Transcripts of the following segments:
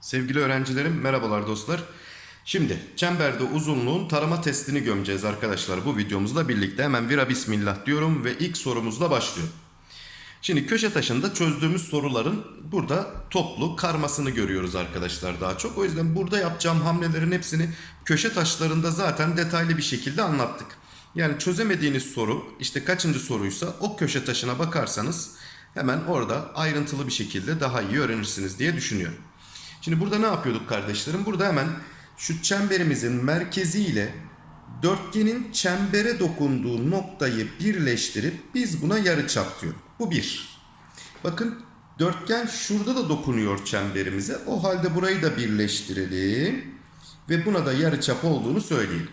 Sevgili öğrencilerim merhabalar dostlar. Şimdi çemberde uzunluğun tarama testini gömeceğiz arkadaşlar bu videomuzla birlikte. Hemen vira bismillah diyorum ve ilk sorumuzla başlıyorum. Şimdi köşe taşında çözdüğümüz soruların burada toplu karmasını görüyoruz arkadaşlar daha çok. O yüzden burada yapacağım hamlelerin hepsini köşe taşlarında zaten detaylı bir şekilde anlattık. Yani çözemediğiniz soru işte kaçıncı soruysa o köşe taşına bakarsanız hemen orada ayrıntılı bir şekilde daha iyi öğrenirsiniz diye düşünüyorum. Şimdi burada ne yapıyorduk kardeşlerim? Burada hemen şu çemberimizin merkezi ile dörtgenin çembere dokunduğu noktayı birleştirip biz buna yarıçap diyoruz. Bu bir. Bakın dörtgen şurada da dokunuyor çemberimize. O halde burayı da birleştirelim. Ve buna da yarıçap olduğunu söyleyelim.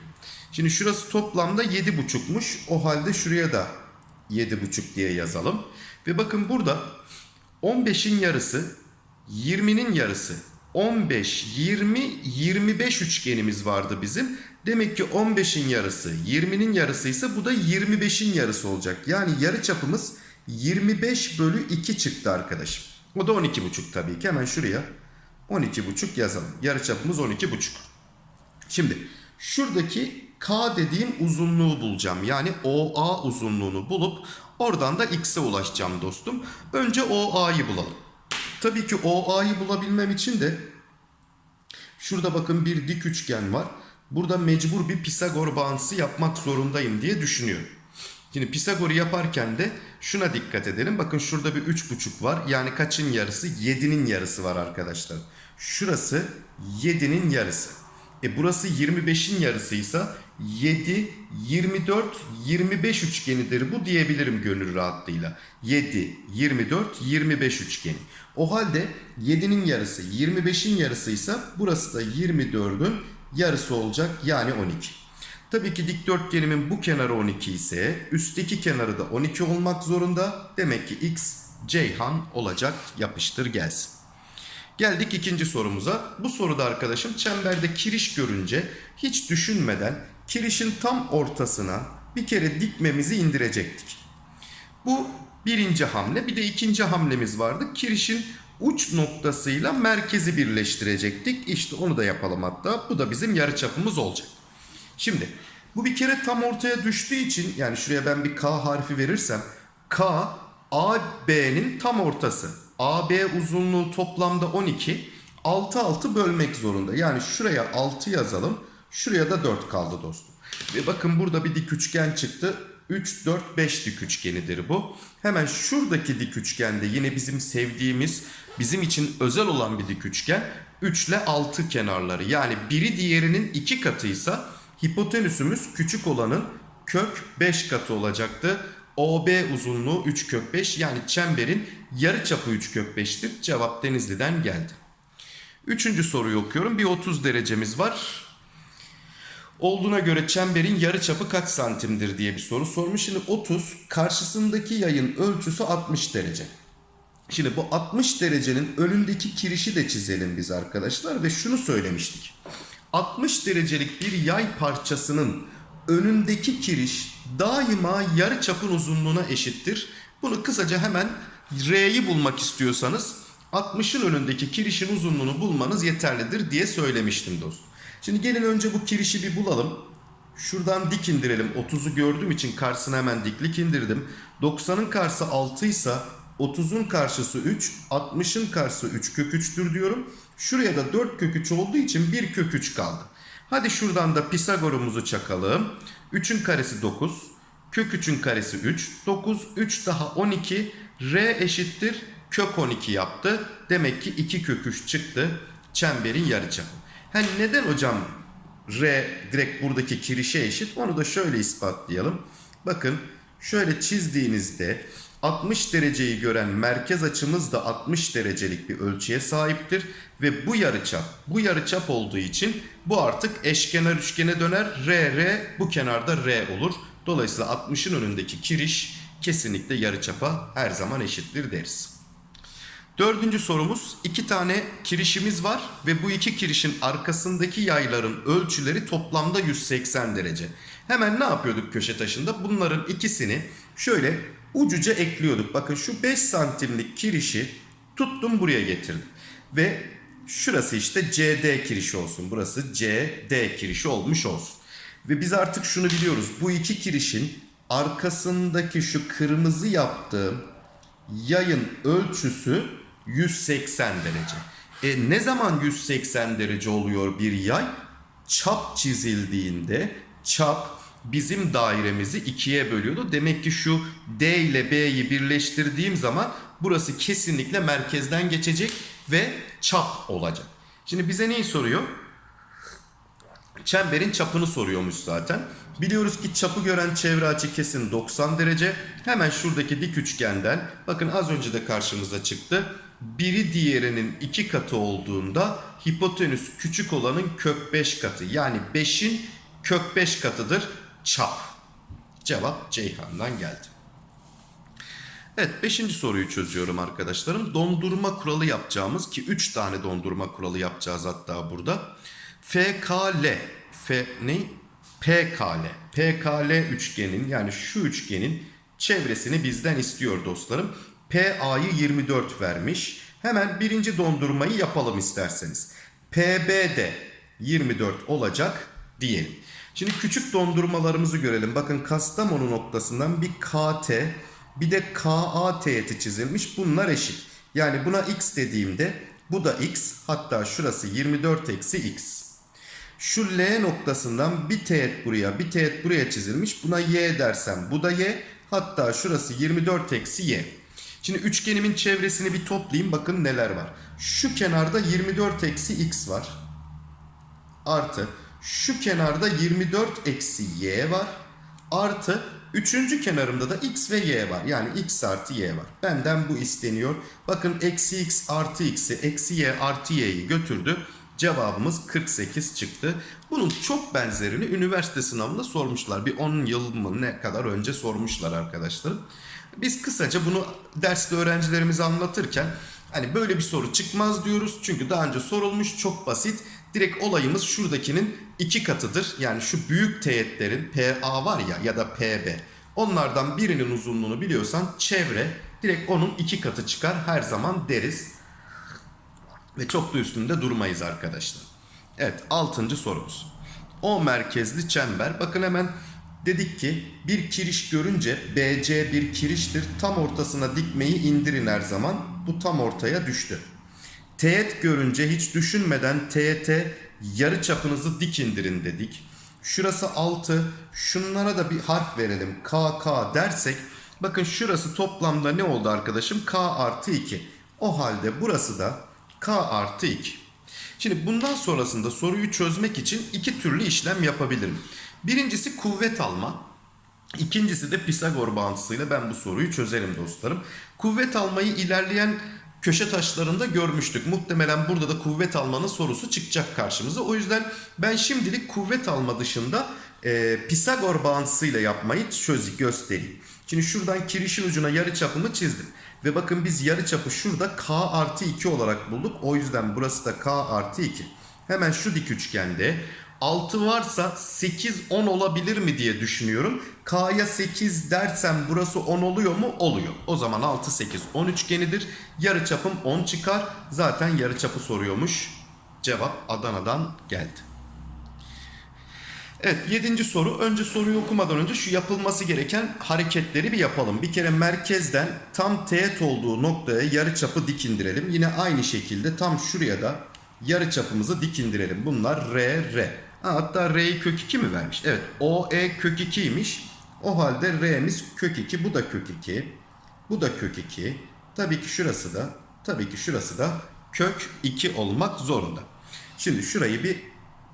Şimdi şurası toplamda 7,5'muş. O halde şuraya da 7,5 diye yazalım. Ve bakın burada 15'in yarısı 20'nin yarısı 15, 20, 25 üçgenimiz vardı bizim. Demek ki 15'in yarısı 20'nin yarısı ise bu da 25'in yarısı olacak. Yani yarı çapımız 25 bölü 2 çıktı arkadaşım. O da 12,5 tabii ki. Hemen şuraya 12,5 yazalım. Yarı çapımız 12,5. Şimdi şuradaki K dediğim uzunluğu bulacağım. Yani OA uzunluğunu bulup oradan da X'e ulaşacağım dostum. Önce OA'yı bulalım. Tabii ki OA'yı bulabilmem için de şurada bakın bir dik üçgen var. Burada mecbur bir Pisagor bağıntısı yapmak zorundayım diye düşünüyorum. Şimdi Pisagor'u yaparken de şuna dikkat edelim. Bakın şurada bir 3,5 var. Yani kaçın yarısı? 7'nin yarısı var arkadaşlar. Şurası 7'nin yarısı. E burası 25'in yarısıysa 7, 24, 25 üçgenidir bu diyebilirim gönül rahatlığıyla. 7, 24, 25 üçgeni. O halde 7'nin yarısı 25'in yarısıysa burası da 24'ün yarısı olacak yani 12. Tabii ki dikdörtgenimin bu kenarı 12 ise üstteki kenarı da 12 olmak zorunda. Demek ki x Ceyhan olacak yapıştır gelsin. Geldik ikinci sorumuza. Bu soruda arkadaşım çemberde kiriş görünce hiç düşünmeden kirişin tam ortasına bir kere dikmemizi indirecektik. Bu birinci hamle. Bir de ikinci hamlemiz vardı. Kirişin uç noktasıyla merkezi birleştirecektik. İşte onu da yapalım hatta. Bu da bizim yarıçapımız olacak. Şimdi bu bir kere tam ortaya düştüğü için yani şuraya ben bir K harfi verirsem K AB'nin tam ortası. AB uzunluğu toplamda 12. 6 6 bölmek zorunda. Yani şuraya 6 yazalım. Şuraya da 4 kaldı dostum. Ve bakın burada bir dik üçgen çıktı. 3, 4, 5 dik üçgenidir bu. Hemen şuradaki dik üçgende yine bizim sevdiğimiz, bizim için özel olan bir dik üçgen. 3 ile 6 kenarları. Yani biri diğerinin 2 katıysa hipotenüsümüz küçük olanın kök 5 katı olacaktı. OB uzunluğu 3 kök 5 yani çemberin yarı çapı 3 kök 5'tir. Cevap Denizli'den geldi. Üçüncü soruyu okuyorum. Bir 30 derecemiz var. Olduğuna göre çemberin yarı çapı kaç santimdir diye bir soru sormuş. Şimdi 30 karşısındaki yayın ölçüsü 60 derece. Şimdi bu 60 derecenin önündeki kirişi de çizelim biz arkadaşlar ve şunu söylemiştik. 60 derecelik bir yay parçasının önündeki kiriş daima yarı çapın uzunluğuna eşittir. Bunu kısaca hemen R'yi bulmak istiyorsanız 60'ın önündeki kirişin uzunluğunu bulmanız yeterlidir diye söylemiştim dostum. Şimdi gelin önce bu kirişi bir bulalım. Şuradan dik indirelim. 30'u gördüğüm için karşısına hemen diklik indirdim. 90'ın karşısı 6 ise 30'un karşısı 3, 60'ın karşısı 3 kök 3'tür diyorum. Şuraya da 4 kök 3 olduğu için 1 kök 3 kaldı. Hadi şuradan da Pisagor'umuzu çakalım. 3'ün karesi 9. Kök 3'ün karesi 3. 9, 3 daha 12. R eşittir kök 12 yaptı. Demek ki 2 kök 3 çıktı. Çemberin yarıçapı. Ha neden hocam R direkt buradaki kirişe eşit? Onu da şöyle ispatlayalım. Bakın şöyle çizdiğinizde 60 dereceyi gören merkez açımız da 60 derecelik bir ölçüye sahiptir. Ve bu yarıçap, bu yarıçap olduğu için bu artık eşkenar üçgene döner. R, R bu kenarda R olur. Dolayısıyla 60'ın önündeki kiriş kesinlikle yarıçapa her zaman eşittir deriz. Dördüncü sorumuz iki tane kirişimiz var ve bu iki kirişin arkasındaki yayların ölçüleri toplamda 180 derece. Hemen ne yapıyorduk köşe taşında? Bunların ikisini şöyle ucuca ekliyorduk. Bakın şu 5 santimlik kirişi tuttum buraya getirdim. Ve şurası işte CD kirişi olsun. Burası CD kirişi olmuş olsun. Ve biz artık şunu biliyoruz. Bu iki kirişin arkasındaki şu kırmızı yaptığım yayın ölçüsü 180 derece. E ne zaman 180 derece oluyor bir yay? Çap çizildiğinde çap bizim dairemizi ikiye bölüyordu. Demek ki şu D ile B'yi birleştirdiğim zaman burası kesinlikle merkezden geçecek ve çap olacak. Şimdi bize neyi soruyor? Çemberin çapını soruyormuş zaten. Biliyoruz ki çapı gören çevre açı kesin 90 derece. Hemen şuradaki dik üçgenden bakın az önce de karşımıza çıktı. Biri diğerinin iki katı olduğunda hipotenüs küçük olanın kök 5 katı. Yani 5'in kök 5 katıdır çap. Cevap Ceyhan'dan geldi. Evet 5. soruyu çözüyorum arkadaşlarım. Dondurma kuralı yapacağımız ki 3 tane dondurma kuralı yapacağız hatta burada. FKL F ne? PKL. PKL üçgenin yani şu üçgenin çevresini bizden istiyor dostlarım. PA'yı 24 vermiş. Hemen birinci dondurmayı yapalım isterseniz. PB de 24 olacak diyelim. Şimdi küçük dondurmalarımızı görelim. Bakın Kastamonu noktasından bir KT bir de KA teğeti çizilmiş. Bunlar eşit. Yani buna x dediğimde bu da x. Hatta şurası 24 eksi x. Şu L noktasından bir teğet buraya bir teğet buraya çizilmiş. Buna y dersem bu da y. Hatta şurası 24 eksi y. Şimdi üçgenimin çevresini bir toplayayım. Bakın neler var. Şu kenarda 24 eksi x var. Artı şu kenarda 24 eksi y var. Artı üçüncü kenarımda da x ve y var. Yani x artı y var. Benden bu isteniyor. Bakın eksi x artı x'i eksi y artı y'yi götürdü. Cevabımız 48 çıktı. Bunun çok benzerini üniversite sınavında sormuşlar. Bir 10 yıl mı ne kadar önce sormuşlar arkadaşlar. Biz kısaca bunu derste öğrencilerimize anlatırken hani böyle bir soru çıkmaz diyoruz. Çünkü daha önce sorulmuş çok basit. Direkt olayımız şuradakinin iki katıdır. Yani şu büyük teğetlerin PA var ya ya da PB. Onlardan birinin uzunluğunu biliyorsan çevre direkt onun iki katı çıkar her zaman deriz. Ve çok da üstünde durmayız arkadaşlar. Evet altıncı sorumuz. O merkezli çember. Bakın hemen dedik ki bir kiriş görünce BC bir kiriştir. Tam ortasına dikmeyi indirin her zaman. Bu tam ortaya düştü. Teğet görünce hiç düşünmeden teğete yarı çapınızı dik indirin dedik. Şurası 6. Şunlara da bir harf verelim. KK dersek bakın şurası toplamda ne oldu arkadaşım? K artı 2. O halde burası da K artı 2. Şimdi bundan sonrasında soruyu çözmek için iki türlü işlem yapabilirim. Birincisi kuvvet alma. İkincisi de Pisagor bağıntısıyla ben bu soruyu çözerim dostlarım. Kuvvet almayı ilerleyen köşe taşlarında görmüştük. Muhtemelen burada da kuvvet almanın sorusu çıkacak karşımıza. O yüzden ben şimdilik kuvvet alma dışında e, Pisagor bağıntısıyla yapmayı çözü göstereyim. Şimdi şuradan kirişin ucuna yarı çapımı çizdim. Ve bakın biz yarı çapı şurada k artı 2 olarak bulduk. O yüzden burası da k artı 2. Hemen şu dik üçgende 6 varsa 8 10 olabilir mi diye düşünüyorum. K'ya 8 dersem burası 10 oluyor mu? Oluyor. O zaman 6 8 10 üçgenidir. Yarı çapım 10 çıkar. Zaten yarı çapı soruyormuş. Cevap Adana'dan geldi. Evet yedinci soru. Önce soruyu okumadan önce şu yapılması gereken hareketleri bir yapalım. Bir kere merkezden tam teğet olduğu noktaya yarı çapı dik indirelim. Yine aynı şekilde tam şuraya da yarı çapımızı dik indirelim. Bunlar R, R. Ha, hatta R'yi kök 2 mi vermiş? Evet OE kök 2'ymiş. O halde R'miz kök 2. Bu da kök 2. Bu da kök 2. Tabii ki şurası da tabii ki şurası da kök 2 olmak zorunda. Şimdi şurayı bir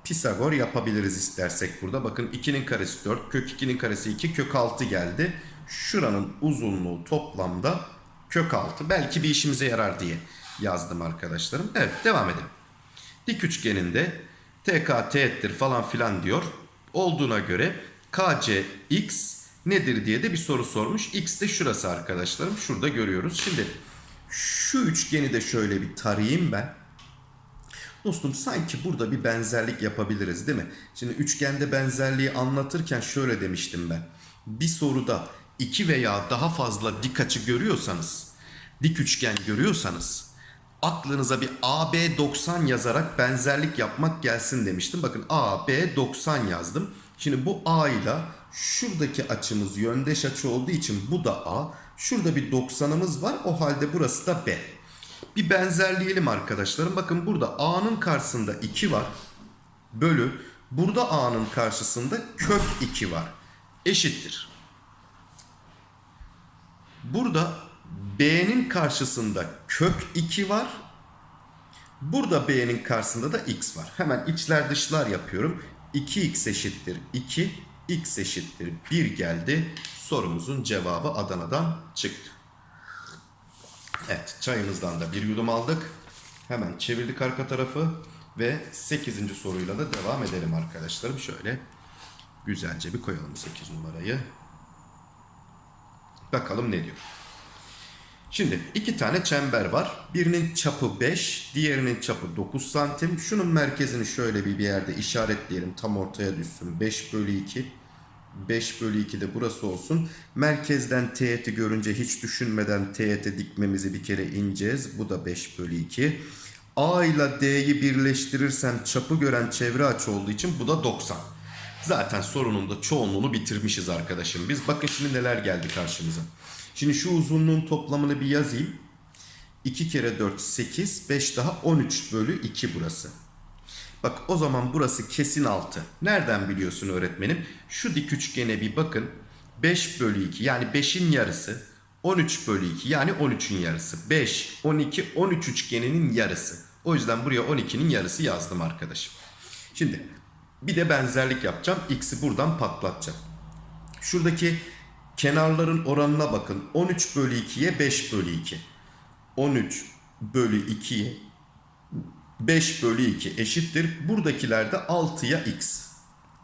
Pisagor yapabiliriz istersek burada. Bakın 2'nin karesi 4, kök 2'nin karesi 2, kök 6 geldi. Şuranın uzunluğu toplamda kök 6. Belki bir işimize yarar diye yazdım arkadaşlarım. Evet devam edelim. Dik üçgeninde TK teğettir falan filan diyor. Olduğuna göre KC x nedir diye de bir soru sormuş. X de şurası arkadaşlarım. Şurada görüyoruz. Şimdi Şu üçgeni de şöyle bir tarayayım ben. Dostum sanki burada bir benzerlik yapabiliriz değil mi? Şimdi üçgende benzerliği anlatırken şöyle demiştim ben. Bir soruda iki veya daha fazla dik açı görüyorsanız, dik üçgen görüyorsanız aklınıza bir AB 90 yazarak benzerlik yapmak gelsin demiştim. Bakın AB 90 yazdım. Şimdi bu A ile şuradaki açımız yöndeş açı olduğu için bu da A. Şurada bir 90'ımız var. O halde burası da B. Bir benzerleyelim arkadaşlarım. Bakın burada A'nın karşısında 2 var. Bölü. Burada A'nın karşısında kök 2 var. Eşittir. Burada B'nin karşısında kök 2 var. Burada B'nin karşısında da X var. Hemen içler dışlar yapıyorum. 2X eşittir 2. X eşittir 1 geldi. Sorumuzun cevabı Adana'dan çıktı. Evet çayımızdan da bir yudum aldık. Hemen çevirdik arka tarafı. Ve 8. soruyla da devam edelim arkadaşlarım. Şöyle güzelce bir koyalım 8 numarayı. Bakalım ne diyor. Şimdi iki tane çember var. Birinin çapı 5, diğerinin çapı 9 santim. Şunun merkezini şöyle bir, bir yerde işaretleyelim. Tam ortaya düşsün. 5 bölü 2. 5 bölü 2 de burası olsun. Merkezden teğeti görünce hiç düşünmeden teğete dikmemizi bir kere ineceğiz. Bu da 5 bölü 2. A ile D'yi birleştirirsem çapı gören çevre açı olduğu için bu da 90. Zaten sorunun da çoğunluğunu bitirmişiz arkadaşım. Biz bakın şimdi neler geldi karşımıza. Şimdi şu uzunluğun toplamını bir yazayım. 2 kere 4 8, 5 daha 13 bölü 2 burası. Bak o zaman burası kesin 6. Nereden biliyorsun öğretmenim? Şu dik üçgene bir bakın. 5 bölü 2 yani 5'in yarısı. 13 bölü 2 yani 13'ün yarısı. 5, 12, 13 üçgeninin yarısı. O yüzden buraya 12'nin yarısı yazdım arkadaşım. Şimdi bir de benzerlik yapacağım. X'i buradan patlatacağım. Şuradaki kenarların oranına bakın. 13 bölü 2'ye 5 bölü 2. 13 bölü 2'ye 5 bölü 2 eşittir. Buradakiler de 6'ya x.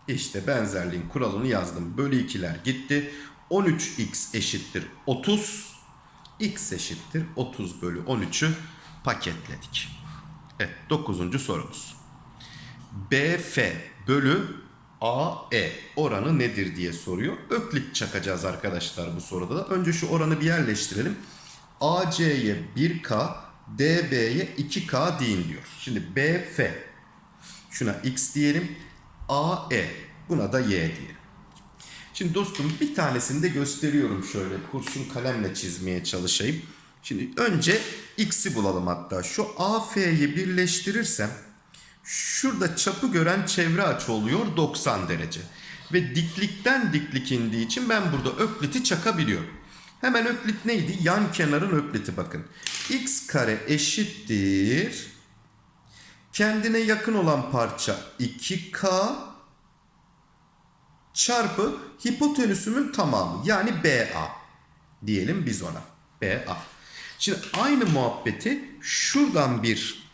İşte benzerliğin kuralını yazdım. Bölü 2'ler gitti. 13x eşittir 30. x eşittir 30 bölü 13'ü paketledik. Evet 9. sorumuz. BF bölü AE oranı nedir diye soruyor. Öklit çakacağız arkadaşlar bu soruda da. Önce şu oranı bir yerleştirelim. AC'ye 1K, DB'ye 2K deyin diyor. Şimdi BF şuna X diyelim. AE buna da Y diyelim. Şimdi dostum bir tanesini de gösteriyorum şöyle kurşun kalemle çizmeye çalışayım. Şimdi önce X'i bulalım hatta. Şu AF'yi birleştirirsem Şurada çapı gören çevre açı oluyor 90 derece. Ve diklikten diklik indiği için ben burada ökliti çakabiliyorum. Hemen öklit neydi? Yan kenarın ökliti bakın. x kare eşittir. Kendine yakın olan parça 2k çarpı hipotenüsümün tamamı. Yani BA diyelim biz ona. BA. Şimdi aynı muhabbeti şuradan bir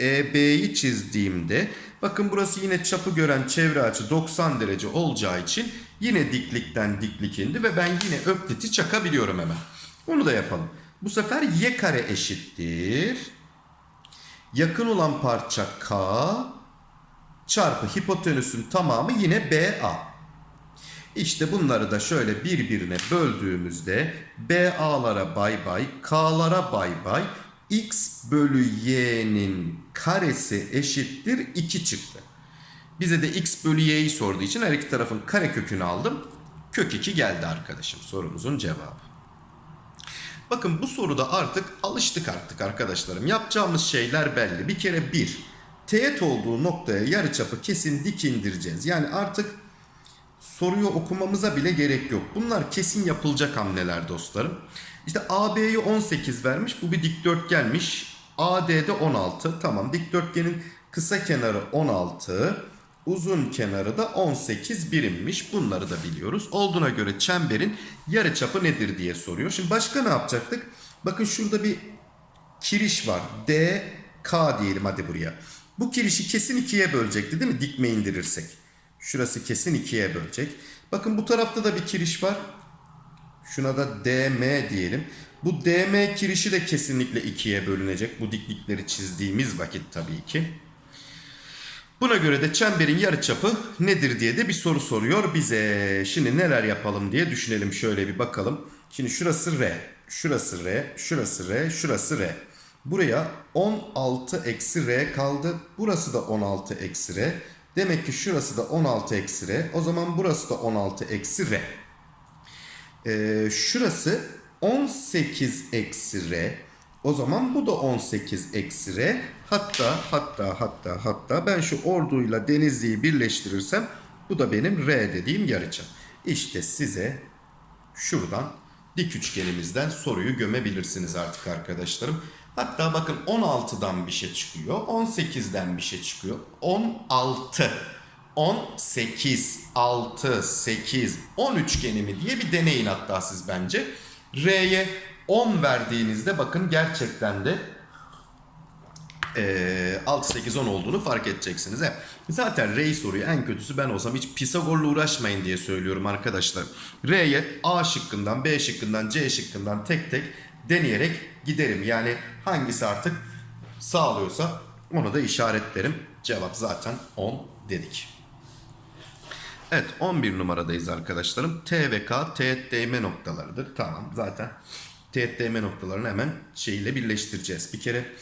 EB'yi çizdiğimde bakın burası yine çapı gören çevre açı 90 derece olacağı için yine diklikten diklik indi ve ben yine ökliti çakabiliyorum hemen. Onu da yapalım. Bu sefer y kare eşittir. Yakın olan parça k çarpı hipotenüsün tamamı yine BA. İşte bunları da şöyle birbirine böldüğümüzde BA'lara bay bay, K'lara bay bay, x bölü y'nin karesi eşittir 2 çıktı. Bize de x bölü y'yi sorduğu için her iki tarafın kare kökünü aldım. Kök 2 geldi arkadaşım sorumuzun cevabı. Bakın bu soruda artık alıştık artık arkadaşlarım. Yapacağımız şeyler belli. Bir kere bir, teğet olduğu noktaya yarıçapı kesin dik indireceğiz. Yani artık soruyu okumamıza bile gerek yok. Bunlar kesin yapılacak hamleler dostlarım. İşte AB'yi 18 vermiş. Bu bir dikdörtgenmiş. AD'de 16. Tamam dikdörtgenin kısa kenarı 16. Uzun kenarı da 18 birimmiş. Bunları da biliyoruz. Olduğuna göre çemberin yarıçapı nedir diye soruyor. Şimdi başka ne yapacaktık? Bakın şurada bir kiriş var. D, K diyelim hadi buraya. Bu kirişi kesin ikiye bölecekti değil mi? Dikme indirirsek. Şurası kesin ikiye bölecek. Bakın bu tarafta da bir kiriş var. Şuna da DM diyelim. Bu DM kirişi de kesinlikle ikiye bölünecek. Bu diklikleri çizdiğimiz vakit tabii ki. Buna göre de çemberin yarıçapı nedir diye de bir soru soruyor bize. Şimdi neler yapalım diye düşünelim şöyle bir bakalım. Şimdi şurası R, şurası R, şurası R, şurası R. Buraya 16 eksi R kaldı. Burası da 16 eksi R. Demek ki şurası da 16 eksi R. O zaman burası da 16 eksi R. Ee, şurası 18 eksi R. O zaman bu da 18 eksi R. Hatta hatta hatta hatta ben şu orduyla denizliyi birleştirirsem bu da benim R dediğim yarıçap. İşte size şuradan dik üçgenimizden soruyu gömebilirsiniz artık arkadaşlarım. Hatta bakın 16'dan bir şey çıkıyor. 18'den bir şey çıkıyor. 16. 18, 6, 8, 10 üçgeni mi diye bir deneyin hatta siz bence. R'ye 10 verdiğinizde bakın gerçekten de e, 6, 8, 10 olduğunu fark edeceksiniz. He. Zaten R'yi soruyu en kötüsü ben olsam hiç Pisagor'la uğraşmayın diye söylüyorum arkadaşlar. R'ye A şıkkından, B şıkkından, C şıkkından tek tek deneyerek giderim. Yani hangisi artık sağlıyorsa onu da işaretlerim. Cevap zaten 10 dedik. Evet 11 numaradayız arkadaşlarım. T ve K teğet değme noktalarıdır. Tamam zaten teğet değme noktalarını hemen şeyle birleştireceğiz. Bir kere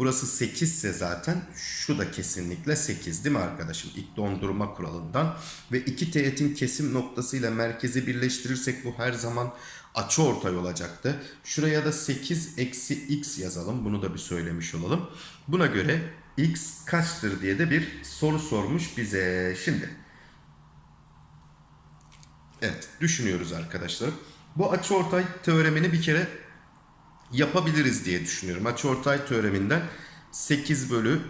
burası 8 ise zaten şu da kesinlikle 8 değil mi arkadaşım? İlk dondurma kuralından. Ve iki teğetin kesim noktasıyla merkezi birleştirirsek bu her zaman açı ortay olacaktı. Şuraya da 8 eksi x yazalım. Bunu da bir söylemiş olalım. Buna göre x kaçtır diye de bir soru sormuş bize. Şimdi Evet düşünüyoruz arkadaşlar. Bu açıortay teoremini bir kere yapabiliriz diye düşünüyorum. Açıortay teoreminden 8 bölü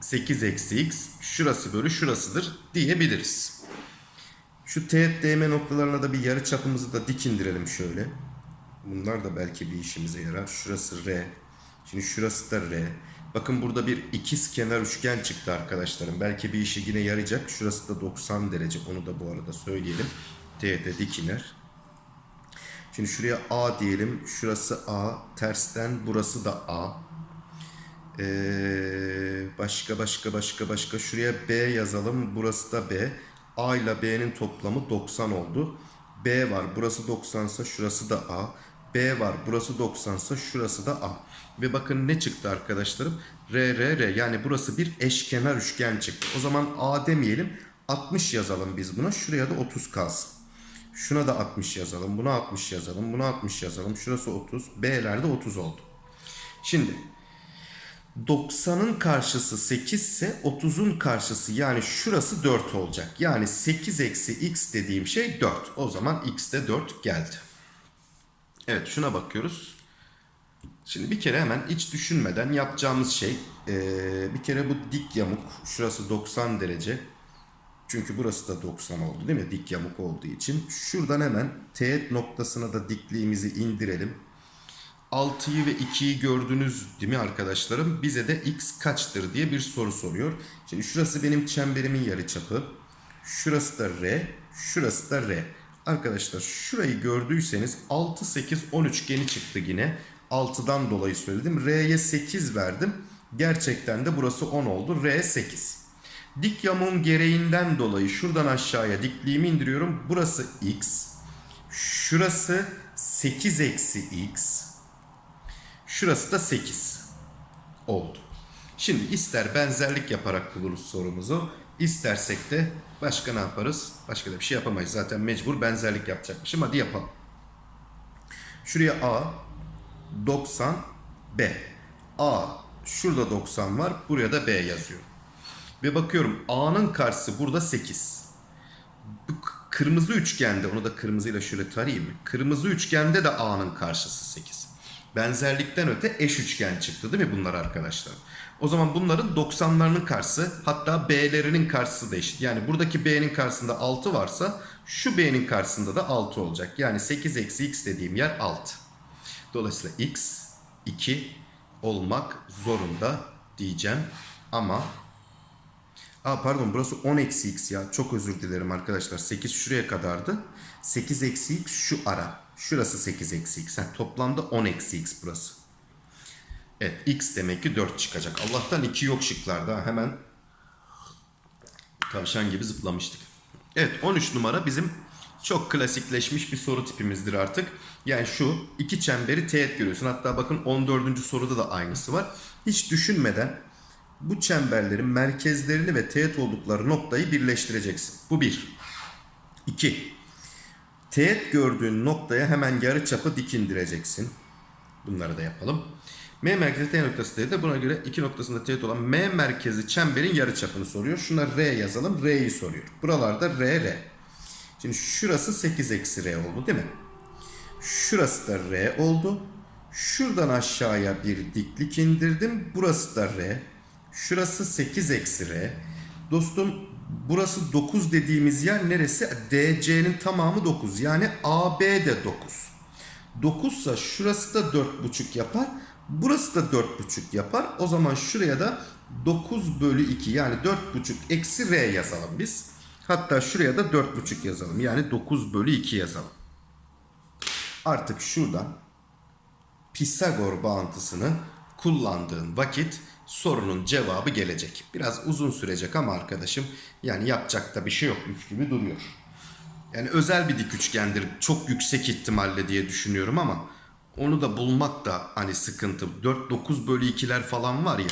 8 eksi x şurası bölü şurasıdır diyebiliriz. Şu teğet değme noktalarına da bir yarı çapımızı da dik indirelim şöyle. Bunlar da belki bir işimize yarar. Şurası R. Şimdi şurası da R. Bakın burada bir ikiz kenar üçgen çıktı arkadaşlarım. Belki bir işe yine yarayacak. Şurası da 90 derece. Onu da bu arada söyleyelim. T'de dik iner. Şimdi şuraya A diyelim. Şurası A. Tersten burası da A. Ee, başka başka başka başka. Şuraya B yazalım. Burası da B. A ile B'nin toplamı 90 oldu. B var. Burası 90 ise şurası da A. B var. Burası 90 ise şurası da A. Ve bakın ne çıktı arkadaşlarım? R, R, R. Yani burası bir eşkenar üçgen çıktı. O zaman A demeyelim. 60 yazalım biz buna. Şuraya da 30 kalsın. Şuna da 60 yazalım. Buna 60 yazalım. Buna 60 yazalım. Şurası 30. B'lerde 30 oldu. Şimdi 90'ın karşısı 8 ise 30'un karşısı yani şurası 4 olacak. Yani 8 eksi x dediğim şey 4. O zaman x de 4 geldi. Evet şuna bakıyoruz. Şimdi bir kere hemen hiç düşünmeden yapacağımız şey ee, bir kere bu dik yamuk şurası 90 derece. Çünkü burası da 90 oldu değil mi? Dik yamuk olduğu için. Şuradan hemen teğet noktasına da dikliğimizi indirelim. 6'yı ve 2'yi gördünüz değil mi arkadaşlarım? Bize de x kaçtır diye bir soru soruyor. Şimdi şurası benim çemberimin yarıçapı. Şurası da r, şurası da r. Arkadaşlar şurayı gördüyseniz 6, 8, 10 üçgeni çıktı yine. 6'dan dolayı söyledim. R'ye 8 verdim. Gerçekten de burası 10 oldu. R 8. Dik yamuğun gereğinden dolayı şuradan aşağıya dikliğimi indiriyorum. Burası x. Şurası 8 eksi x. Şurası da 8 oldu. Şimdi ister benzerlik yaparak buluruz sorumuzu. istersek de başka ne yaparız? Başka da bir şey yapamayız. Zaten mecbur benzerlik yapacakmışım. Hadi yapalım. Şuraya A 90 B. A şurada 90 var. Buraya da B yazıyorum. Ve bakıyorum A'nın karşısı burada 8. Bu kırmızı üçgende onu da kırmızıyla şöyle tarayayım mı? Kırmızı üçgende de A'nın karşısı 8. Benzerlikten öte eş üçgen çıktı değil mi bunlar arkadaşlar? O zaman bunların 90'larının karşısı hatta B'lerinin karşısı da eşit. Yani buradaki B'nin karşısında 6 varsa şu B'nin karşısında da 6 olacak. Yani 8 eksi x dediğim yer 6. Dolayısıyla x 2 olmak zorunda diyeceğim. Ama Aa pardon burası 10 eksi x ya. Çok özür dilerim arkadaşlar. 8 şuraya kadardı. 8 eksi x şu ara. Şurası 8 eksi x. Ha, toplamda 10 eksi x burası. Evet x demek ki 4 çıkacak. Allah'tan 2 yok şıklarda. Hemen tavşan gibi zıplamıştık. Evet 13 numara bizim çok klasikleşmiş bir soru tipimizdir artık. Yani şu iki çemberi teğet görüyorsun. Hatta bakın 14. soruda da aynısı var. Hiç düşünmeden bu çemberlerin merkezlerini ve teğet oldukları noktayı birleştireceksin. Bu bir. İki. Teğet gördüğün noktaya hemen yarı çapı dik. Bunları da yapalım. M merkezi T noktası T'de buna göre iki noktasında teğet olan M merkezi çemberin yarı çapını soruyor. Şuna R yazalım. R'yi soruyor. Buralarda R, R. Şimdi şurası 8 eksi R oldu değil mi? Şurası da R oldu. Şuradan aşağıya bir diklik indirdim. Burası da R. Şurası 8 eksi R. Dostum burası 9 dediğimiz yer neresi? DC'nin tamamı 9. Yani AB de 9. 9 ise şurası da 4,5 yapar. Burası da 4,5 yapar. O zaman şuraya da 9 bölü 2 yani 4,5 eksi R yazalım biz. Hatta şuraya da 4,5 yazalım. Yani 9 bölü 2 yazalım. Artık şuradan Pisagor bağıntısını kullandığın vakit sorunun cevabı gelecek. Biraz uzun sürecek ama arkadaşım yani yapacak da bir şey yokmuş gibi duruyor. Yani özel bir dik üçgendir çok yüksek ihtimalle diye düşünüyorum ama onu da bulmak da hani sıkıntı. 4-9 bölü 2'ler falan var ya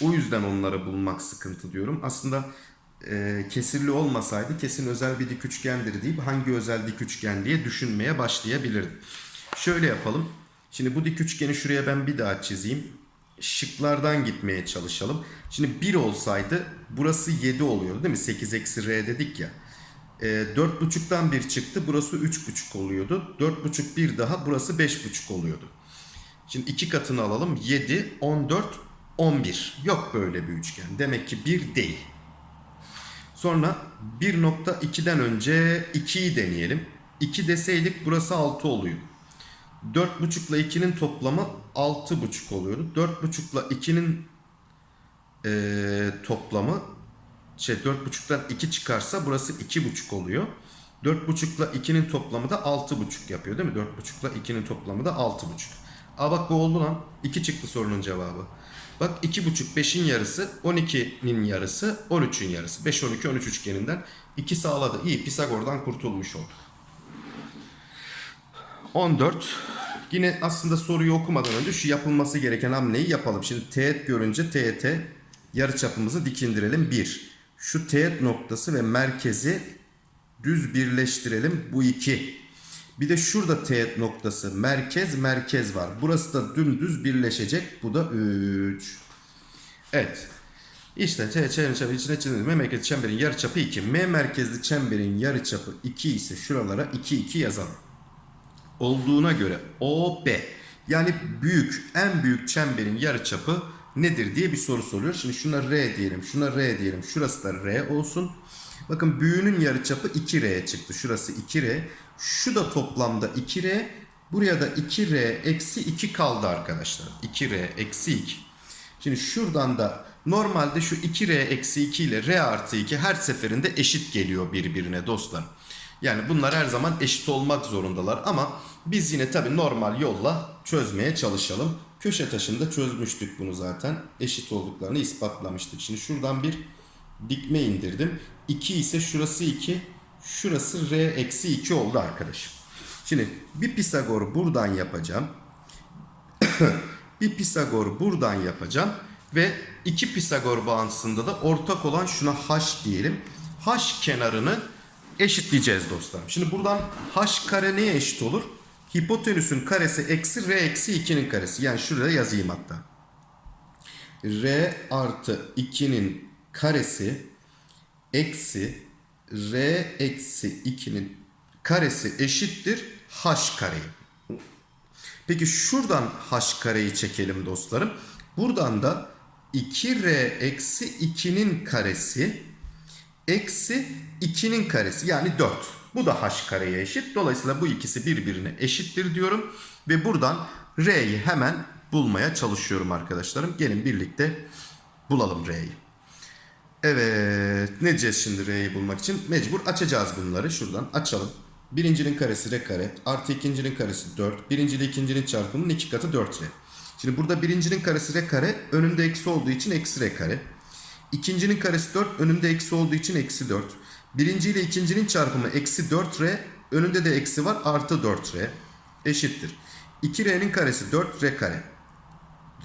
o yüzden onları bulmak sıkıntı diyorum. Aslında e, kesirli olmasaydı kesin özel bir dik üçgendir deyip hangi özel dik üçgen diye düşünmeye başlayabilirdim. Şöyle yapalım. Şimdi bu dik üçgeni şuraya ben bir daha çizeyim. Şıklardan gitmeye çalışalım. Şimdi 1 olsaydı burası 7 oluyor değil mi? 8 eksi r dedik ya. E, 4.5'tan 1 çıktı. Burası 3.5 oluyordu. 4.5 bir daha burası 5.5 oluyordu. Şimdi iki katını alalım. 7, 14, 11. Yok böyle bir üçgen. Demek ki 1 değil. Sonra 1.2'den önce 2'yi deneyelim. 2 deseydik burası 6 oluyor. 4.5 ile 2'nin toplamı 6.5 oluyordu. 4.5 ile 2'nin eee, toplamı şey 4.5'tan 2 çıkarsa burası 2.5 oluyor. 4.5 ile 2'nin toplamı da 6.5 yapıyor değil mi? 4.5 ile 2'nin toplamı da 6.5. Aa bak bu oldu lan. 2 çıktı sorunun cevabı. Bak 2.5 5'in yarısı 12'nin yarısı 13'ün yarısı. 5 12 13 üçgeninden 2 sağladı. İyi Pisagor'dan kurtulmuş olduk. 14. Yine aslında soruyu okumadan önce şu yapılması gereken hamleyi yapalım. Şimdi teğet görünce teğete yarıçapımızı dik indirelim. 1. Şu teğet noktası ve merkezi düz birleştirelim. Bu 2. Bir de şurada teğet noktası merkez merkez var. Burası da dümdüz birleşecek. Bu da 3. Evet. İşte T çemberin çemberi içine çizilmiş. M merkezli çemberin yarıçapı 2. M merkezli çemberin yarıçapı 2 ise şuralara 2 2 yazalım olduğuna göre OB yani büyük en büyük çemberin yarıçapı nedir diye bir soru soruyor. Şimdi şuna R diyelim, şuna R diyelim. Şurası da R olsun. Bakın büyüğünün yarıçapı 2R çıktı. Şurası 2R. Şu da toplamda 2R. Buraya da 2R eksi 2 kaldı arkadaşlar. 2R eksi 2. Şimdi şuradan da normalde şu 2R eksi 2 ile R artı 2 her seferinde eşit geliyor birbirine dostlar. Yani bunlar her zaman eşit olmak zorundalar ama biz yine tabi normal yolla çözmeye çalışalım. Köşe taşında çözmüştük bunu zaten. Eşit olduklarını ispatlamıştık. Şimdi şuradan bir dikme indirdim. 2 ise şurası 2. Şurası R eksi 2 oldu arkadaşım. Şimdi bir Pisagor buradan yapacağım. bir Pisagor buradan yapacağım. Ve iki Pisagor bağıntısında da ortak olan şuna H diyelim. H kenarını eşitleyeceğiz dostlarım. Şimdi buradan H kare neye eşit olur? Hipotenüsün karesi eksi R eksi 2'nin karesi. Yani şuraya yazayım hatta. R artı 2'nin karesi eksi R eksi 2'nin karesi eşittir H kareyi. Peki şuradan H kareyi çekelim dostlarım. Buradan da 2R eksi 2'nin karesi eksi 2'nin karesi yani 4. Bu da h kareye eşit. Dolayısıyla bu ikisi birbirine eşittir diyorum. Ve buradan r'yi hemen bulmaya çalışıyorum arkadaşlarım. Gelin birlikte bulalım r'yi. Evet ne diyeceğiz şimdi r'yi bulmak için? Mecbur açacağız bunları. Şuradan açalım. Birincinin karesi r kare. Artı ikincinin karesi 4. Birinci ile ikincinin çarpımının iki katı 4r. Şimdi burada birincinin karesi r kare. Önünde eksi olduğu için eksi r kare. İkincinin karesi 4. Önünde eksi olduğu için eksi 4. Birinci ile ikincinin çarpımı eksi 4r. Önünde de eksi var. Artı 4r. Eşittir. 2r'nin karesi 4r kare.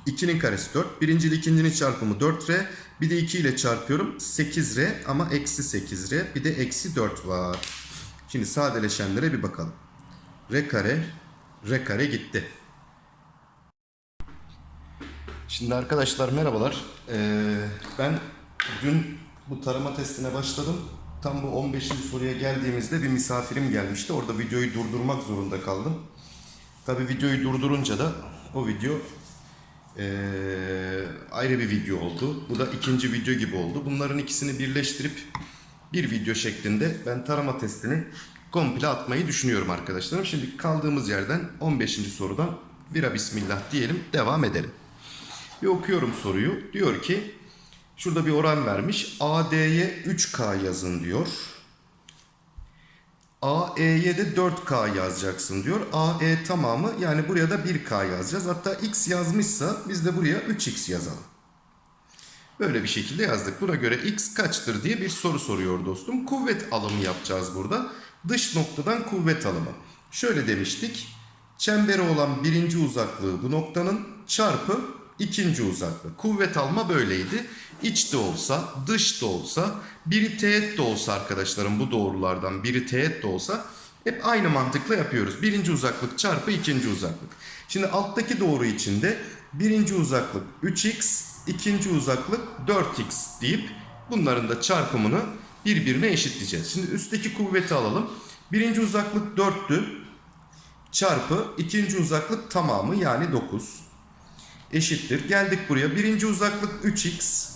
2'nin karesi 4. Birinci ile ikincinin çarpımı 4r. Bir de 2 ile çarpıyorum. 8r ama eksi 8r. Bir de eksi 4 var. Şimdi sadeleşenlere bir bakalım. R kare, R kare gitti. Şimdi arkadaşlar merhabalar. Ee, ben dün bu tarama testine başladım. Tam bu 15. soruya geldiğimizde bir misafirim gelmişti. Orada videoyu durdurmak zorunda kaldım. Tabi videoyu durdurunca da o video ee, ayrı bir video oldu. Bu da ikinci video gibi oldu. Bunların ikisini birleştirip bir video şeklinde ben tarama testini komple atmayı düşünüyorum arkadaşlarım. Şimdi kaldığımız yerden 15. sorudan vira bismillah diyelim devam edelim. Bir okuyorum soruyu. Diyor ki şurada bir oran vermiş. AD'ye 3K yazın diyor. AE'ye de 4K yazacaksın diyor. AE tamamı yani buraya da 1K yazacağız. Hatta X yazmışsa biz de buraya 3X yazalım. Böyle bir şekilde yazdık. Buna göre X kaçtır diye bir soru soruyor dostum. Kuvvet alımı yapacağız burada. Dış noktadan kuvvet alımı. Şöyle demiştik. Çemberi olan birinci uzaklığı bu noktanın çarpı ikinci uzaklığı. Kuvvet alma böyleydi. İç de olsa, dış da olsa, biri teğet de olsa arkadaşlarım bu doğrulardan biri teğet de olsa hep aynı mantıkla yapıyoruz. Birinci uzaklık çarpı ikinci uzaklık. Şimdi alttaki doğru içinde birinci uzaklık 3x, ikinci uzaklık 4x deyip bunların da çarpımını birbirine eşitleyeceğiz. Şimdi üstteki kuvveti alalım. Birinci uzaklık 4'tü çarpı ikinci uzaklık tamamı yani 9 eşittir. Geldik buraya. Birinci uzaklık 3x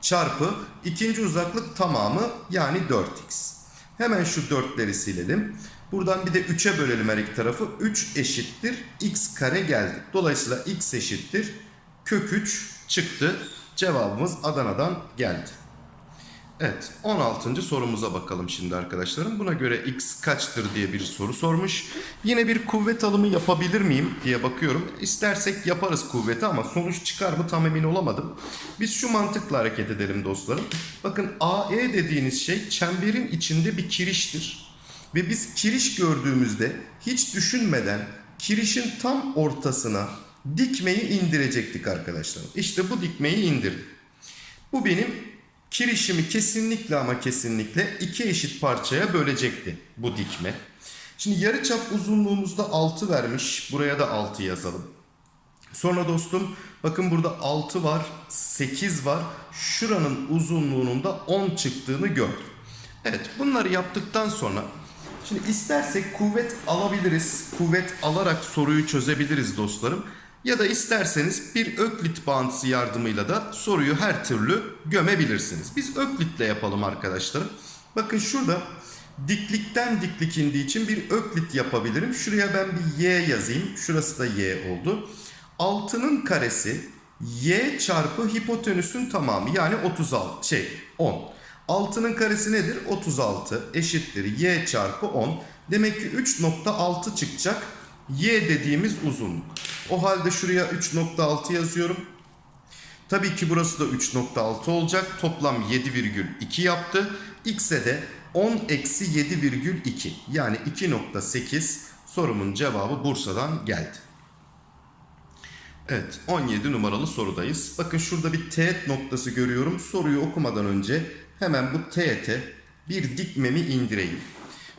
çarpı ikinci uzaklık tamamı yani 4x. Hemen şu 4'leri silelim. Buradan bir de 3'e bölelim her iki tarafı. 3 eşittir x kare geldi. Dolayısıyla x eşittir kök 3 çıktı. Cevabımız Adana'dan geldi. Evet 16. sorumuza bakalım şimdi arkadaşlarım. Buna göre x kaçtır diye bir soru sormuş. Yine bir kuvvet alımı yapabilir miyim diye bakıyorum. İstersek yaparız kuvveti ama sonuç çıkar mı tam emin olamadım. Biz şu mantıkla hareket edelim dostlarım. Bakın AE dediğiniz şey çemberin içinde bir kiriştir. Ve biz kiriş gördüğümüzde hiç düşünmeden kirişin tam ortasına dikmeyi indirecektik arkadaşlar. İşte bu dikmeyi indirdim. Bu benim kirişimi kesinlikle ama kesinlikle iki eşit parçaya bölecekti bu dikme. Şimdi yarıçap uzunluğumuzda 6 vermiş. Buraya da 6 yazalım. Sonra dostum bakın burada 6 var, 8 var. Şuranın uzunluğunun da 10 çıktığını gördüm. Evet bunları yaptıktan sonra şimdi istersek kuvvet alabiliriz. Kuvvet alarak soruyu çözebiliriz dostlarım. Ya da isterseniz bir öklit bağıntısı yardımıyla da soruyu her türlü gömebilirsiniz. Biz öklitle yapalım arkadaşlarım. Bakın şurada diklikten diklik indiği için bir öklit yapabilirim. Şuraya ben bir y yazayım. Şurası da y oldu. 6'nın karesi y çarpı hipotenüsün tamamı yani 36 şey 10. 6'nın karesi nedir? 36 eşittir y çarpı 10. Demek ki 3.6 çıkacak y dediğimiz uzunluk. O halde şuraya 3.6 yazıyorum. Tabii ki burası da 3.6 olacak. Toplam 7,2 yaptı. X'e de 10 eksi 7,2 yani 2.8 sorumun cevabı Bursa'dan geldi. Evet 17 numaralı sorudayız. Bakın şurada bir teğet noktası görüyorum. Soruyu okumadan önce hemen bu teğete bir dikmemi indireyim.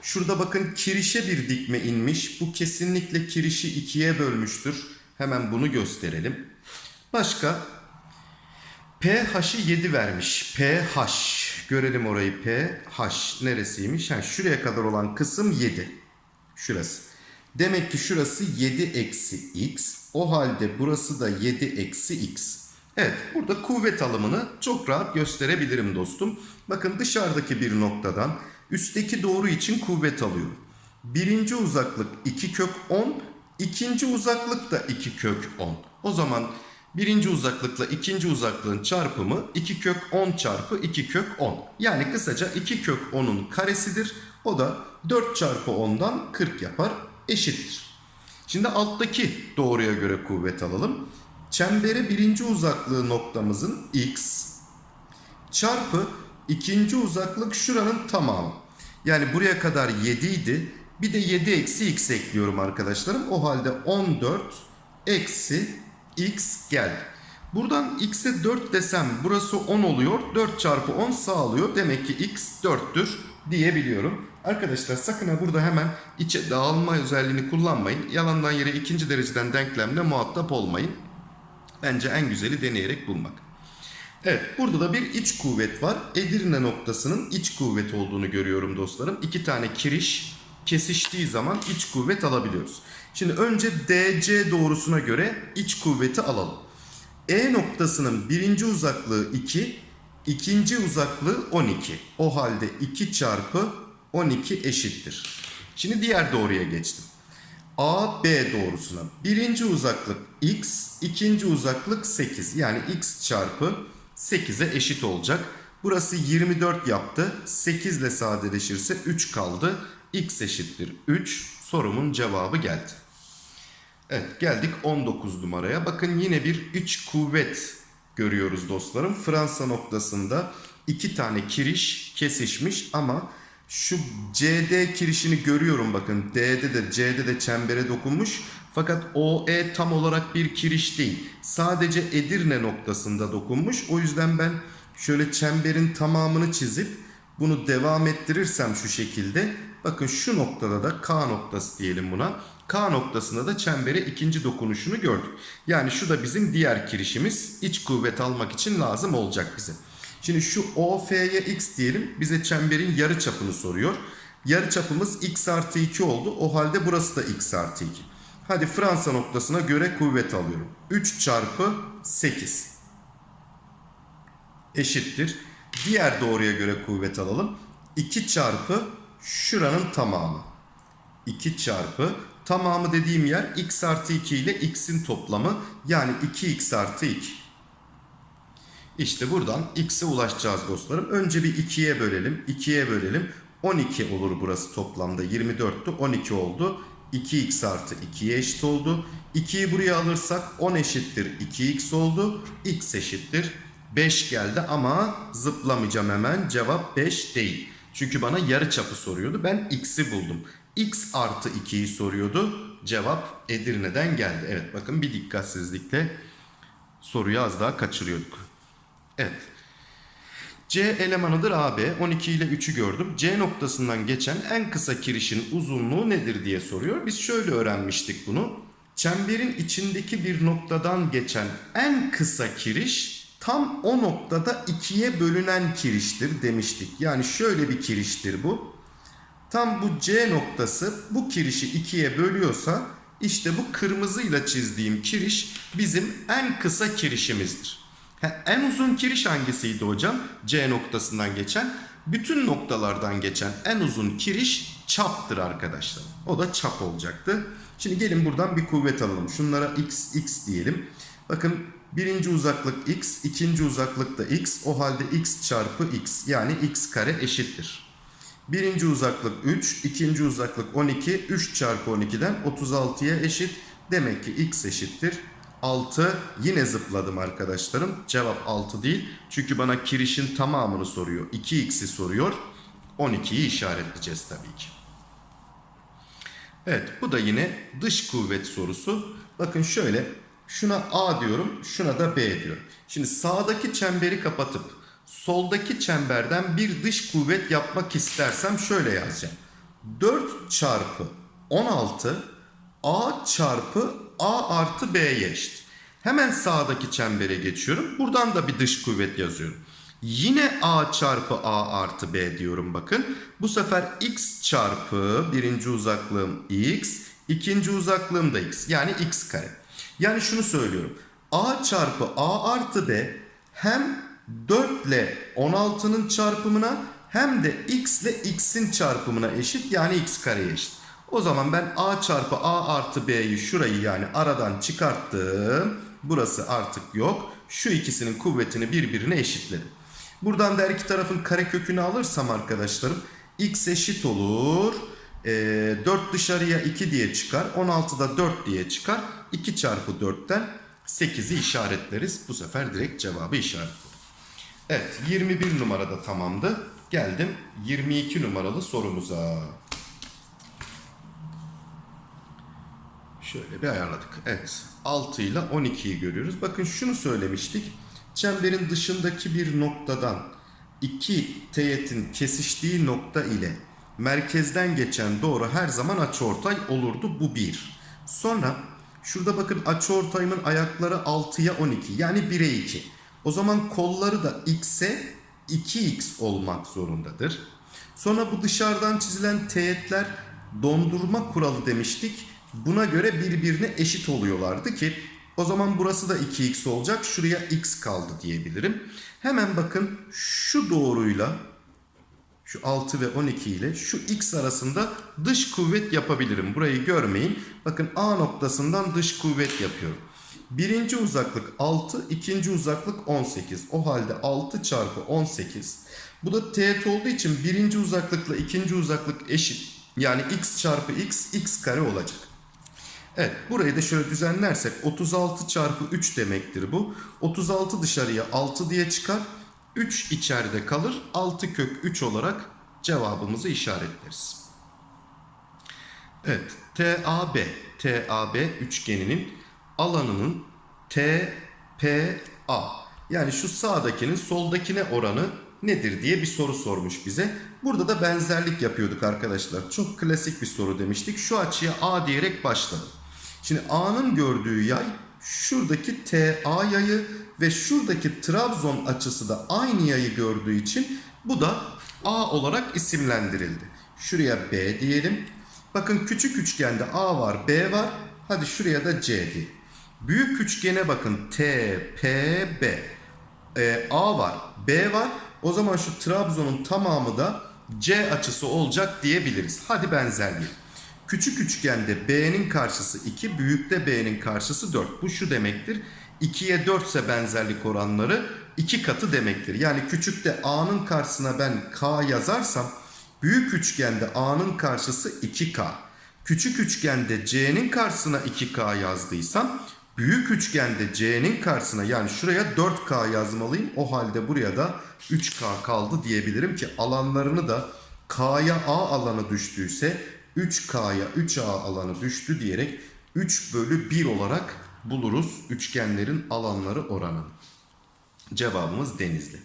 Şurada bakın kirişe bir dikme inmiş. Bu kesinlikle kirişi ikiye bölmüştür. Hemen bunu gösterelim. Başka pH'i 7 vermiş. pH. Görelim orayı pH neresiymiş? Ha, şuraya kadar olan kısım 7. Şurası. Demek ki şurası 7 eksi x. O halde burası da 7 eksi x. Evet burada kuvvet alımını çok rahat gösterebilirim dostum. Bakın dışarıdaki bir noktadan üstteki doğru için kuvvet alıyorum. Birinci uzaklık 2 kök 10. ikinci uzaklık da 2 kök 10. O zaman birinci uzaklıkla ikinci uzaklığın çarpımı 2 kök 10 çarpı 2 kök 10. Yani kısaca 2 kök 10'un karesidir. O da 4 çarpı 10'dan 40 yapar eşittir. Şimdi alttaki doğruya göre kuvvet alalım. Çembere birinci uzaklığı noktamızın x çarpı ikinci uzaklık şuranın tamamı. Yani buraya kadar 7 idi. Bir de 7 eksi x ekliyorum arkadaşlarım. O halde 14 eksi x geldi. Buradan x'e 4 desem burası 10 oluyor. 4 çarpı 10 sağlıyor. Demek ki x 4'tür diyebiliyorum. Arkadaşlar sakın ha burada hemen içe dağılma özelliğini kullanmayın. Yalandan yere ikinci dereceden denklemle muhatap olmayın. Bence en güzeli deneyerek bulmak. Evet burada da bir iç kuvvet var. Edirne noktasının iç kuvvet olduğunu görüyorum dostlarım. İki tane kiriş kesiştiği zaman iç kuvvet alabiliyoruz. Şimdi önce DC doğrusuna göre iç kuvveti alalım. E noktasının birinci uzaklığı 2, ikinci uzaklığı 12. O halde 2 çarpı 12 eşittir. Şimdi diğer doğruya geçtim. A, B doğrusuna. Birinci uzaklık x, ikinci uzaklık 8. Yani x çarpı 8'e eşit olacak. Burası 24 yaptı. 8 ile sadeleşirse 3 kaldı. x eşittir 3. Sorumun cevabı geldi. Evet geldik 19 numaraya. Bakın yine bir iç kuvvet görüyoruz dostlarım. Fransa noktasında iki tane kiriş kesişmiş ama şu CD kirişini görüyorum bakın. D'de de C'de de çembere dokunmuş. Fakat OE tam olarak bir kiriş değil. Sadece Edirne noktasında dokunmuş. O yüzden ben şöyle çemberin tamamını çizip bunu devam ettirirsem şu şekilde bakın şu noktada da K noktası diyelim buna. K noktasında da çembere ikinci dokunuşunu gördük. Yani şu da bizim diğer kirişimiz iç kuvvet almak için lazım olacak bize. Şimdi şu OF'ye x diyelim bize çemberin yarı çapını soruyor. Yarı çapımız x artı 2 oldu. O halde burası da x artı 2. Hadi Fransa noktasına göre kuvvet alıyorum. 3 çarpı 8 eşittir. Diğer doğruya göre kuvvet alalım. 2 çarpı şuranın tamamı. 2 çarpı tamamı dediğim yer x artı 2 ile x'in toplamı yani 2x artı 2. İşte buradan x'e ulaşacağız dostlarım. Önce bir 2'ye bölelim. 2'ye bölelim. 12 olur burası toplamda. 24'tü 12 oldu. 2x artı 2'ye eşit oldu. 2'yi buraya alırsak 10 eşittir 2x oldu. x eşittir 5 geldi ama zıplamayacağım hemen. Cevap 5 değil. Çünkü bana yarı çapı soruyordu. Ben x'i buldum. x artı 2'yi soruyordu. Cevap Edirne'den geldi. Evet bakın bir dikkatsizlikle soruyu az daha kaçırıyorduk. Evet. C elemanıdır AB. 12 ile 3'ü gördüm. C noktasından geçen en kısa kirişin uzunluğu nedir diye soruyor. Biz şöyle öğrenmiştik bunu. Çemberin içindeki bir noktadan geçen en kısa kiriş tam o noktada ikiye bölünen kiriştir demiştik. Yani şöyle bir kiriştir bu. Tam bu C noktası bu kirişi ikiye bölüyorsa işte bu kırmızıyla çizdiğim kiriş bizim en kısa kirişimizdir. En uzun kiriş hangisiydi hocam? C noktasından geçen. Bütün noktalardan geçen en uzun kiriş çaptır arkadaşlar. O da çap olacaktı. Şimdi gelin buradan bir kuvvet alalım. Şunlara x, x diyelim. Bakın birinci uzaklık x, ikinci uzaklık da x. O halde x çarpı x yani x kare eşittir. Birinci uzaklık 3, ikinci uzaklık 12. 3 çarpı 12'den 36'ya eşit. Demek ki x eşittir 6 yine zıpladım arkadaşlarım. Cevap 6 değil. Çünkü bana kirişin tamamını soruyor. 2x'i soruyor. 12'yi işaretleyeceğiz tabii ki. Evet bu da yine dış kuvvet sorusu. Bakın şöyle şuna A diyorum şuna da B diyorum. Şimdi sağdaki çemberi kapatıp soldaki çemberden bir dış kuvvet yapmak istersem şöyle yazacağım. 4 çarpı 16 A çarpı A artı B'ye eşit. Hemen sağdaki çembere geçiyorum. Buradan da bir dış kuvvet yazıyorum. Yine A çarpı A artı B diyorum bakın. Bu sefer X çarpı birinci uzaklığım X, ikinci uzaklığım da X. Yani X kare. Yani şunu söylüyorum. A çarpı A artı B hem 4 ile 16'nın çarpımına hem de X ile X'in çarpımına eşit. Yani X kareye eşit. O zaman ben A çarpı A artı B'yi şurayı yani aradan çıkarttım. Burası artık yok. Şu ikisinin kuvvetini birbirine eşitledim. Buradan da her iki tarafın karekökünü alırsam arkadaşlarım x eşit olur. E, 4 dışarıya 2 diye çıkar. 16'da 4 diye çıkar. 2 çarpı 4'ten 8'i işaretleriz. Bu sefer direkt cevabı işaret. Evet 21 numarada tamamdı. Geldim 22 numaralı sorumuza. Şöyle bir ayarladık. Evet 6 ile 12'yi görüyoruz. Bakın şunu söylemiştik. Çemberin dışındaki bir noktadan iki teğetin kesiştiği nokta ile merkezden geçen doğru her zaman açıortay olurdu. Bu bir. Sonra şurada bakın açıortayımın ayakları 6'ya 12 yani 1'e 2. O zaman kolları da x'e 2x olmak zorundadır. Sonra bu dışarıdan çizilen teğetler dondurma kuralı demiştik. Buna göre birbirine eşit oluyorlardı ki o zaman burası da 2x olacak. Şuraya x kaldı diyebilirim. Hemen bakın şu doğruyla şu 6 ve 12 ile şu x arasında dış kuvvet yapabilirim. Burayı görmeyin. Bakın A noktasından dış kuvvet yapıyorum. Birinci uzaklık 6, ikinci uzaklık 18. O halde 6 çarpı 18. Bu da teğet olduğu için birinci uzaklıkla ikinci uzaklık eşit. Yani x çarpı x, x kare olacak. Evet burayı da şöyle düzenlersek 36 çarpı 3 demektir bu. 36 dışarıya 6 diye çıkar. 3 içeride kalır. 6 kök 3 olarak cevabımızı işaretleriz. Evet TAB, TAB üçgeninin alanının TPA yani şu sağdakinin soldakine oranı nedir diye bir soru sormuş bize. Burada da benzerlik yapıyorduk arkadaşlar. Çok klasik bir soru demiştik. Şu açıya A diyerek başladım. Şimdi A'nın gördüğü yay şuradaki TA yayı ve şuradaki Trabzon açısı da aynı yayı gördüğü için bu da A olarak isimlendirildi. Şuraya B diyelim. Bakın küçük üçgende A var, B var. Hadi şuraya da C diyelim. Büyük üçgene bakın T, P, B. Ee, A var, B var. O zaman şu Trabzon'un tamamı da C açısı olacak diyebiliriz. Hadi benzerliği. Küçük üçgende B'nin karşısı 2, büyükte B'nin karşısı 4. Bu şu demektir. 2'ye 4 ise benzerlik oranları 2 katı demektir. Yani küçükte A'nın karşısına ben K yazarsam büyük üçgende A'nın karşısı 2K. Küçük üçgende C'nin karşısına 2K yazdıysam büyük üçgende C'nin karşısına yani şuraya 4K yazmalıyım. O halde buraya da 3K kaldı diyebilirim ki alanlarını da K'ya A alanı düştüyse 3K'ya 3A alanı düştü diyerek 3 bölü 1 olarak buluruz üçgenlerin alanları oranını. Cevabımız Denizli.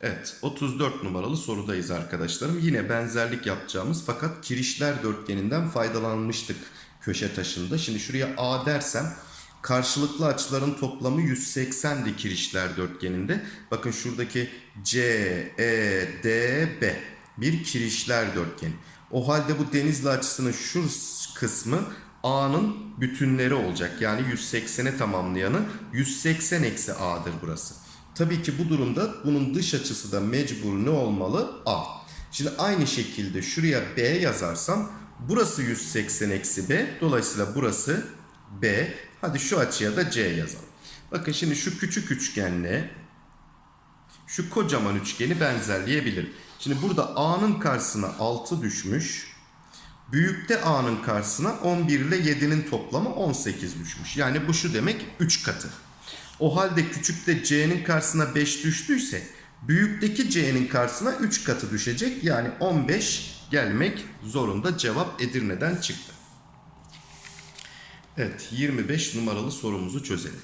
Evet 34 numaralı sorudayız arkadaşlarım. Yine benzerlik yapacağımız fakat kirişler dörtgeninden faydalanmıştık köşe taşında. Şimdi şuraya A dersem karşılıklı açıların toplamı 180'di kirişler dörtgeninde. Bakın şuradaki C, E, D, B bir kirişler dörtgeni. O halde bu denizli açısının şu kısmı A'nın bütünleri olacak. Yani 180'e tamamlayanı 180 eksi A'dır burası. Tabii ki bu durumda bunun dış açısı da mecbur ne olmalı? A. Şimdi aynı şekilde şuraya B yazarsam burası 180 eksi B. Dolayısıyla burası B. Hadi şu açıya da C yazalım. Bakın şimdi şu küçük üçgenle şu kocaman üçgeni benzerleyebilirim. Şimdi burada A'nın karşısına 6 düşmüş. Büyükte A'nın karşısına 11 ile 7'nin toplamı 18 düşmüş. Yani bu şu demek 3 katı. O halde küçükte C'nin karşısına 5 düştüyse büyükteki C'nin karşısına 3 katı düşecek. Yani 15 gelmek zorunda cevap Edirne'den çıktı. Evet 25 numaralı sorumuzu çözelim.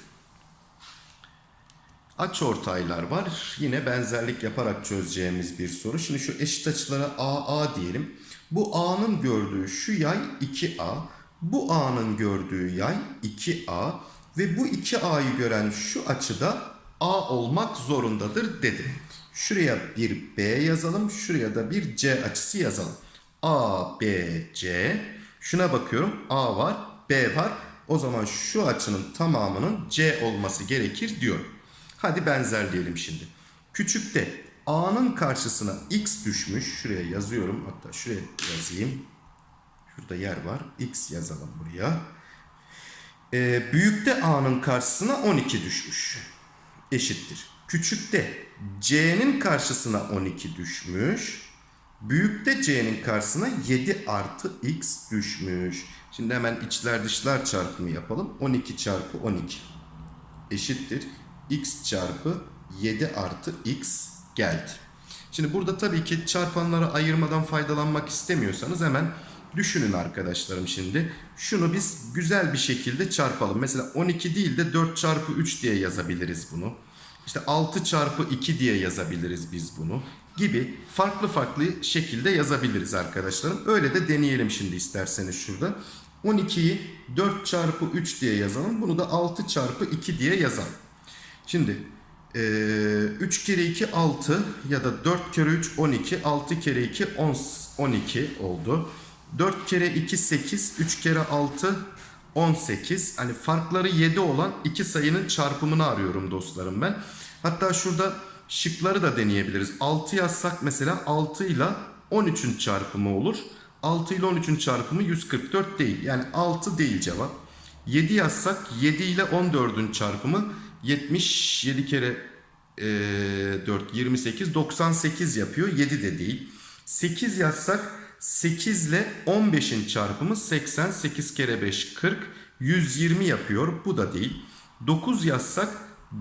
Aç ortaylar var. Yine benzerlik yaparak çözeceğimiz bir soru. Şimdi şu eşit açılara AA diyelim. Bu A'nın gördüğü şu yay 2A. Bu A'nın gördüğü yay 2A. Ve bu 2A'yı gören şu açıda A olmak zorundadır dedim. Şuraya bir B yazalım. Şuraya da bir C açısı yazalım. A, B, C. Şuna bakıyorum. A var, B var. O zaman şu açının tamamının C olması gerekir diyorum. Hadi benzerleyelim şimdi. Küçükte A'nın karşısına X düşmüş. Şuraya yazıyorum. Hatta şuraya yazayım. Şurada yer var. X yazalım buraya. Ee, büyükte A'nın karşısına 12 düşmüş. Eşittir. Küçükte C'nin karşısına 12 düşmüş. Büyükte c'nin karşısına 7 artı x düşmüş. Şimdi hemen içler dışlar çarpımı yapalım. 12 çarpı 12 eşittir. X çarpı 7 artı x geldi. Şimdi burada tabii ki çarpanları ayırmadan faydalanmak istemiyorsanız hemen düşünün arkadaşlarım şimdi. Şunu biz güzel bir şekilde çarpalım. Mesela 12 değil de 4 çarpı 3 diye yazabiliriz bunu. İşte 6 çarpı 2 diye yazabiliriz biz bunu. Gibi farklı farklı şekilde yazabiliriz arkadaşlarım. Öyle de deneyelim şimdi isterseniz şurada. 12'yi 4 çarpı 3 diye yazalım. Bunu da 6 çarpı 2 diye yazalım. Şimdi ee, 3 kere 2 6 ya da 4 kere 3 12 6 kere 2 10, 12 oldu. 4 kere 2 8 3 kere 6 18 hani farkları 7 olan iki sayının çarpımını arıyorum dostlarım ben. Hatta şurada şıkları da deneyebiliriz. 6 yazsak mesela 6 ile 13'ün çarpımı olur. 6 ile 13'ün çarpımı 144 değil. Yani 6 değil cevap. 7 yazsak 7 ile 14'ün çarpımı 77 kere e, 4 28 98 yapıyor. 7 de değil. 8 yazsak 8 ile 15'in çarpımı 80 8 kere 5 40 120 yapıyor. Bu da değil. 9 yazsak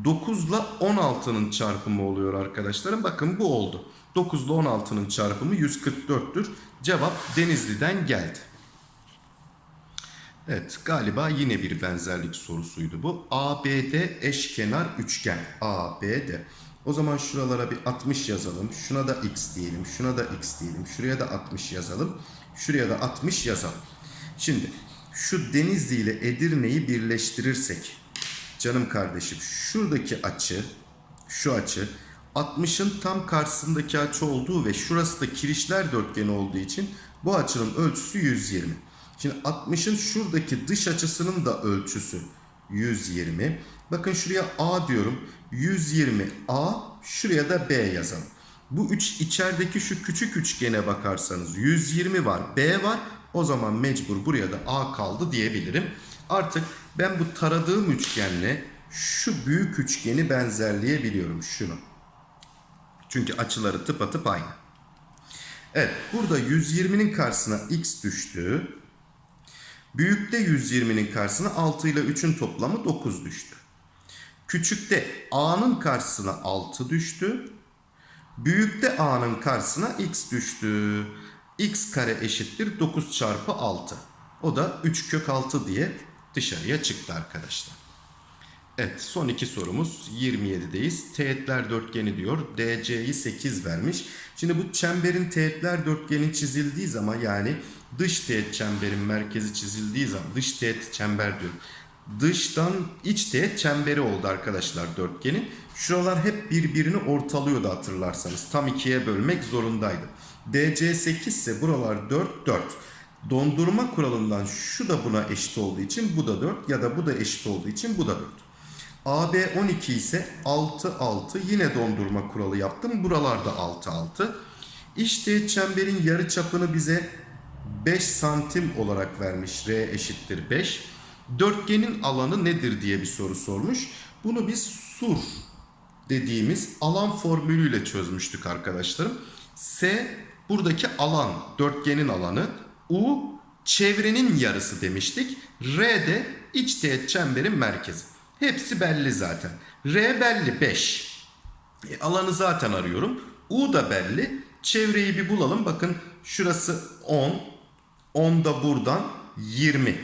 9 ile 16'nın çarpımı oluyor arkadaşlarım. Bakın bu oldu. 9 ile 16'nın çarpımı 144'tür. Cevap Denizli'den geldi. Evet galiba yine bir benzerlik sorusuydu bu. ABD eşkenar üçgen. ABD. O zaman şuralara bir 60 yazalım. Şuna da x diyelim. Şuna da x diyelim. Şuraya da 60 yazalım. Şuraya da 60 yazalım. Şimdi şu Denizli ile Edirne'yi birleştirirsek canım kardeşim şuradaki açı şu açı 60'ın tam karşısındaki açı olduğu ve şurası da kirişler dörtgeni olduğu için bu açının ölçüsü 120. Şimdi 60'ın şuradaki dış açısının da ölçüsü 120. Bakın şuraya A diyorum. 120 A şuraya da B yazalım. Bu üç içerideki şu küçük üçgene bakarsanız 120 var B var. O zaman mecbur buraya da A kaldı diyebilirim. Artık ben bu taradığım üçgenle şu büyük üçgeni benzerleyebiliyorum şunu. Çünkü açıları tıpatıp aynı. Evet burada 120'nin karşısına x düştü. Büyükte 120'nin karşısına 6 ile 3'ün toplamı 9 düştü. Küçükte a'nın karşısına 6 düştü. Büyükte a'nın karşısına x düştü. x kare eşittir 9 çarpı 6. O da 3 kök 6 diye dışarıya çıktı arkadaşlar. Evet son iki sorumuz 27'deyiz. Teğetler dörtgeni diyor. DC'yi 8 vermiş. Şimdi bu çemberin teğetler dörtgeni çizildiği zaman yani dış teğet çemberin merkezi çizildiği zaman dış teğet çember diyorum. Dıştan iç teğet çemberi oldu arkadaşlar dörtgenin. Şuralar hep birbirini ortalıyordu hatırlarsanız. Tam ikiye bölmek zorundaydı. DC 8 ise buralar 4 4. Dondurma kuralından şu da buna eşit olduğu için bu da 4 ya da bu da eşit olduğu için bu da 4. AB 12 ise 6 6 yine dondurma kuralı yaptım. Buralarda 6 6. İç teğet çemberin yarı çapını bize 5 santim olarak vermiş. R eşittir 5. Dörtgenin alanı nedir diye bir soru sormuş. Bunu biz sur dediğimiz alan formülüyle çözmüştük arkadaşlarım. S buradaki alan, dörtgenin alanı. U çevrenin yarısı demiştik. R de iç teğet çemberin merkezi. Hepsi belli zaten. R belli 5. E, alanı zaten arıyorum. U da belli. Çevreyi bir bulalım. Bakın şurası 10. 10 da buradan 20.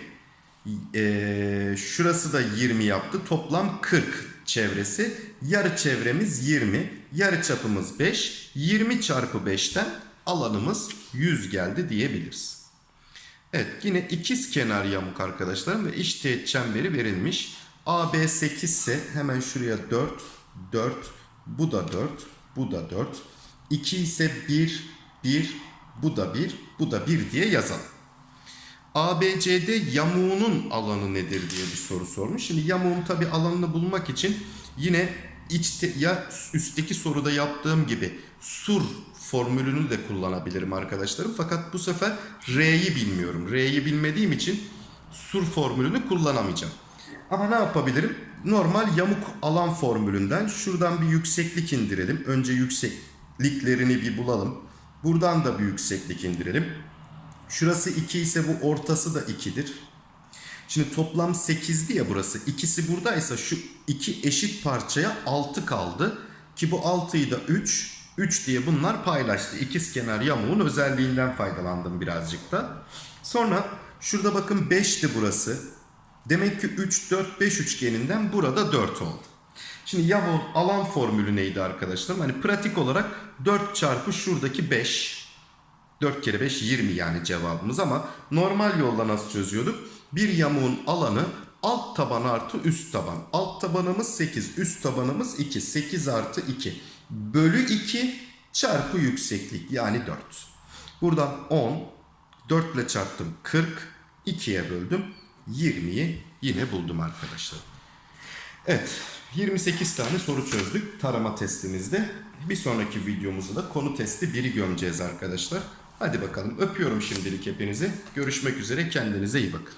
Ee, şurası da 20 yaptı. Toplam 40 çevresi. Yarı çevremiz 20. Yarı çapımız 5. 20 çarpı 5'ten alanımız 100 geldi diyebiliriz. Evet yine ikiz kenar yamuk arkadaşlarım ve iç teğet çemberi verilmiş. AB 8 ise hemen şuraya 4, 4, bu da 4, bu da 4. 2 ise 1, 1, bu da 1, bu da 1 diye yazalım. ABCD yamuğunun alanı nedir diye bir soru sormuş. Şimdi yamuğun tabi alanını bulmak için yine içte, ya üstteki soruda yaptığım gibi sur formülünü de kullanabilirim arkadaşlarım. Fakat bu sefer R'yi bilmiyorum. R'yi bilmediğim için sur formülünü kullanamayacağım. Ama ne yapabilirim? Normal yamuk alan formülünden şuradan bir yükseklik indirelim. Önce yüksekliklerini bir bulalım. Buradan da bir yükseklik indirelim. Şurası 2 ise bu ortası da 2'dir. Şimdi toplam 8'di ya burası. İkisi buradaysa şu iki eşit parçaya 6 kaldı. Ki bu 6'yı da 3, 3 diye bunlar paylaştı. İkizkenar yamuğun özelliğinden faydalandım birazcık da. Sonra şurada bakın 5'ti burası. Demek ki 3, 4, 5 üçgeninden burada 4 oldu. Şimdi yamuğun alan formülü neydi arkadaşlar? Hani pratik olarak 4 çarpı şuradaki 5. 4 kere 5 20 yani cevabımız ama normal yolla nasıl çözüyorduk? Bir yamuğun alanı alt taban artı üst taban. Alt tabanımız 8, üst tabanımız 2. 8 artı 2 bölü 2 çarpı yükseklik yani 4. Buradan 10, 4 ile çarptım 40, 2'ye böldüm 20'yi yine buldum arkadaşlar. Evet 28 tane soru çözdük tarama testimizde. Bir sonraki videomuzda da konu testi 1'i gömeceğiz arkadaşlar. Hadi bakalım öpüyorum şimdilik hepinizi. Görüşmek üzere kendinize iyi bakın.